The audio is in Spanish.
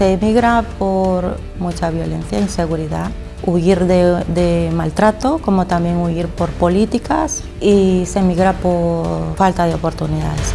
Se emigra por mucha violencia, e inseguridad, huir de, de, maltrato, como también huir por políticas y se emigra por falta de oportunidades.